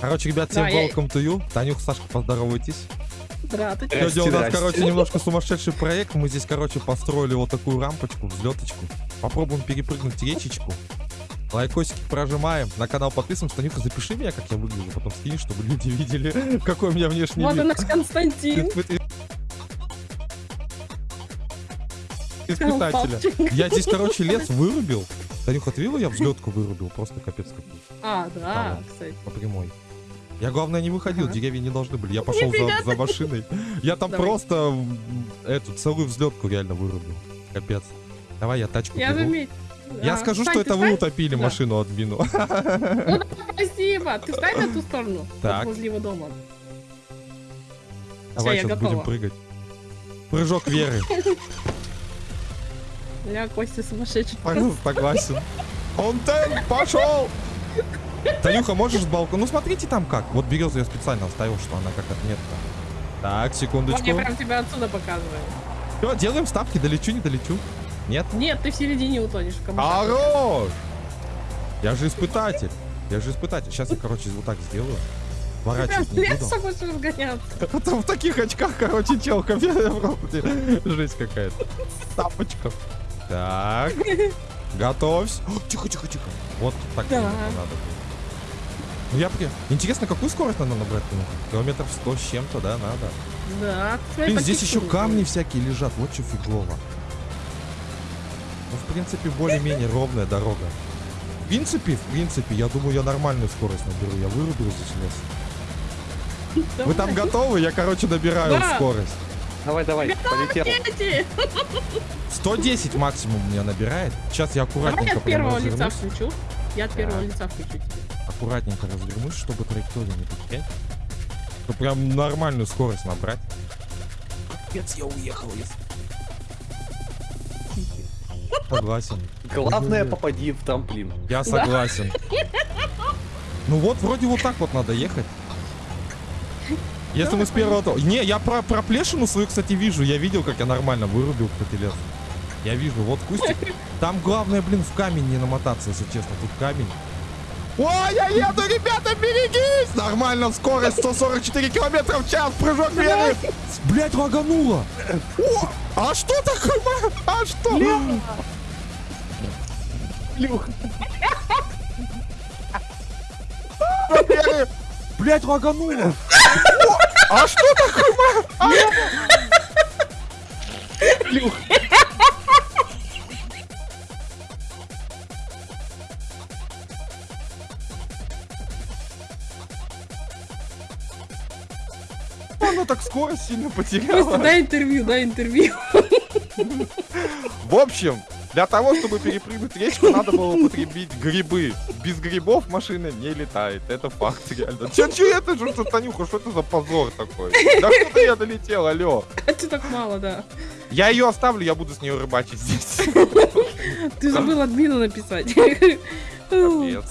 Короче, ребят, всем Да, я- welcome to you. Танюх, Сашка, поздоровайтесь. Здравствуйте. Сегодня у нас, короче, немножко сумасшедший проект. Мы здесь, короче, построили вот такую рампочку, взлеточку. Попробуем перепрыгнуть речечку. Лайкосики прожимаем. На канал подписываемся. Танюха, запиши меня, как я выгляжу, потом скинь, чтобы люди видели, какой у меня внешний Вот и вид. наш Константин. Испыт- Испытателя. Я здесь, короче, лес вырубил. Танюха, ты видела, я взлетку вырубил? Просто капец какой. А, Да. кстати. по прямой. Я, главное, не выходил, Ага. деревья не должны были. Я пошел за, за машиной. Я там Давай. просто эту целую взлетку реально вырубил. Капец. Давай я тачку Я заметил. Я А, скажу, встань, что это вы встань. утопили Да. машину админу. Спасибо. Ты встань на ту сторону. Так. Возле его дома. Давай я сейчас будем прыгать. Прыжок веры. Я Костя сумасшедший. Согласен. Контент пошел! Танюха, можешь с балкона? Ну смотрите там как. Вот березу я специально оставил, что она как отметка. Так, секундочку. я прям тебя отсюда показываю. Все, делаем ставки. Долечу, не долечу. Нет? Нет, ты в середине утонешь. Хорош! Я же испытатель. Я же испытатель. Сейчас я, короче, вот так сделаю. Ворачивать в не буду. Это в таких очках, короче. Просто Жесть какая-то. Тапочка. Так. Готовься. Тихо, тихо, тихо. Вот так надо было. Ну я при... Интересно, какую скорость надо набрать? ну? Километров 100 с чем-то, да, надо. Да. Блин, здесь еще камни всякие лежат. Вот что фигово. Ну, в принципе, более-менее ровная дорога. В принципе, в принципе, я думаю, я нормальную скорость наберу. Я вырублю здесь лес. Вы там готовы? Я, короче, набираю Да. скорость. Давай, давай, полетел. Дети! 110 максимум меня набирает. Сейчас я Давай я аккуратненько от первого лица включу. Я от первого лица включу тебе. Аккуратненько развернусь, чтобы траекторию не потерять. Чтобы прям нормальную скорость набрать. Капец, я уехал, если... Согласен. Главное, попади в трамплин. Я согласен. Ну вот, вроде вот так вот надо ехать. Если мы с первого... то- Не, я про проплешину свою, кстати, вижу. Я видел, как я нормально вырубил, кстати, лес. Я вижу, вот кустик. Там главное, блин, в камень не намотаться, если честно. Тут камень. Ой, я еду, ребята, берегись! Нормально, скорость 144 километра в час, прыжок веры. Блять, лагануло. О, а что такое? А что? Люх. Блять, лагануло. А что такое? Люх. Она так скорость сильно потеряла. дай интервью, дай интервью. В общем, для того, чтобы перепрыгнуть речку, надо было употребить грибы. Без грибов машина не летает. Это факт, реально. Че, че это же, что, Танюха, что это за позор такой? Да куда я долетел, алло? А ты так мало, да. Я ее оставлю, я буду с нее рыбачить здесь. Ты забыл админу написать. Капец.